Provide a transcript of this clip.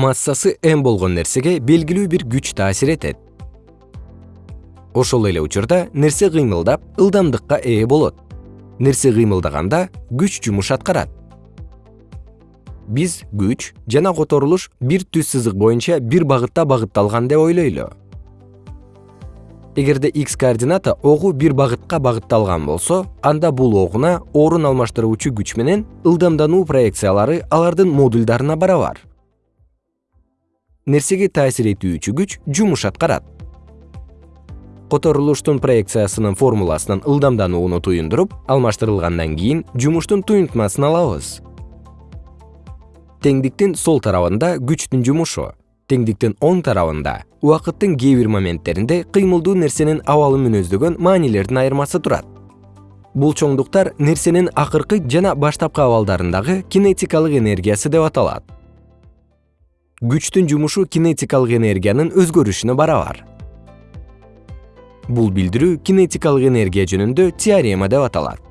массасы m болгон нерсеге белгилүү бир күч таасир этет. Ошол эле учурда нерсе кыймылдап ылдамдыкка ээ болот. Нерсе кыймылдаганда күч жумуш аткарат. Биз күч жана которулуш бир түз сызык боюнча бир багытта багытталган деп ойлойлу. Эгерде x координата огу бир багытка багытталган болсо анда бул огуна орун алмаштыруучу күч менен ылдамдануу проекциялары алардын модулдарына барабар нерсеге таасир этүүчү күч жумуш аткарат. Которулуштун проекциясынын формуласынан ылдамданууну туюндуруп алмаштырылгандан кийин жумуштун туюнтмасын алабыз. Теңдиктин сол тарабында күчтүн жумушу теңдиктин оң тарабында убакыттын кээ бир моменттеринде кыймылдуу нерсенин абалын мүнөздөгөн маанилердин айырмасы турат. Бул чоңдуктар нерсенин акыркы жана баштапкы абалдарындагы кинетикалык энергиясы деп аталат күчтүн жумушу кинетикалык энергиянын өзгөрүшүнө барабар. Бул билдирүү кинетикалык энергия жөнүндө теорема деп аталат